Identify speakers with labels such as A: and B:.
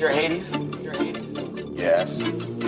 A: You're Hades? You're Hades?
B: Yes, yes.